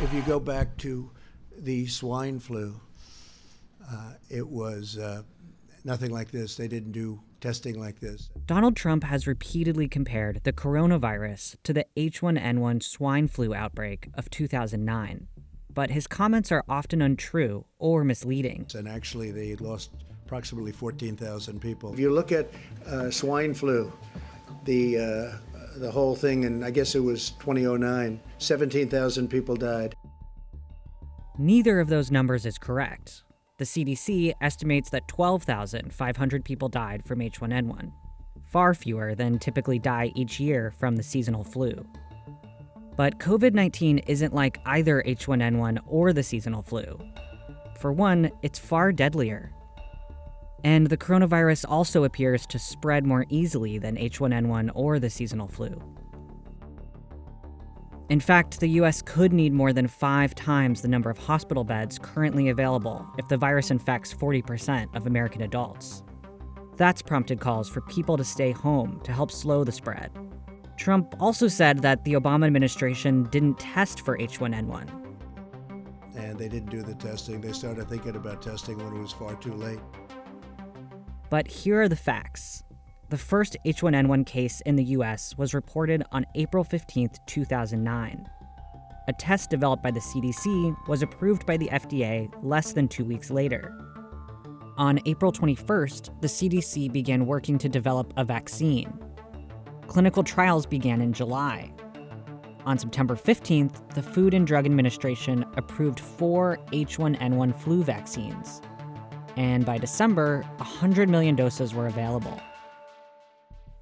If you go back to the swine flu, uh, it was uh, nothing like this. They didn't do testing like this. Donald Trump has repeatedly compared the coronavirus to the H1N1 swine flu outbreak of 2009. But his comments are often untrue or misleading. And actually, they lost approximately 14,000 people. If you look at uh, swine flu, the, uh, the whole thing, and I guess it was 2009, 17,000 people died. Neither of those numbers is correct. The CDC estimates that 12,500 people died from H1N1, far fewer than typically die each year from the seasonal flu. But COVID 19 isn't like either H1N1 or the seasonal flu. For one, it's far deadlier. And the coronavirus also appears to spread more easily than H1N1 or the seasonal flu. In fact, the US could need more than five times the number of hospital beds currently available if the virus infects 40% of American adults. That's prompted calls for people to stay home to help slow the spread. Trump also said that the Obama administration didn't test for H1N1. And they didn't do the testing. They started thinking about testing when it was far too late. But here are the facts. The first H1N1 case in the US was reported on April 15, 2009. A test developed by the CDC was approved by the FDA less than two weeks later. On April 21st, the CDC began working to develop a vaccine. Clinical trials began in July. On September 15th, the Food and Drug Administration approved four H1N1 flu vaccines. And by December, 100 million doses were available.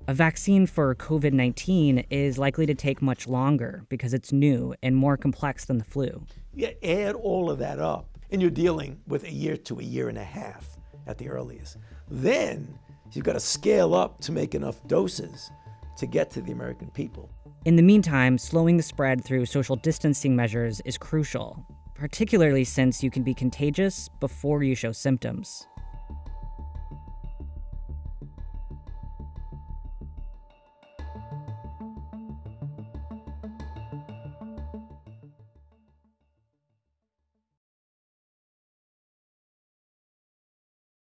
A vaccine for COVID 19 is likely to take much longer because it's new and more complex than the flu. You add all of that up, and you're dealing with a year to a year and a half at the earliest. Then you've got to scale up to make enough doses to get to the American people. In the meantime, slowing the spread through social distancing measures is crucial, particularly since you can be contagious before you show symptoms.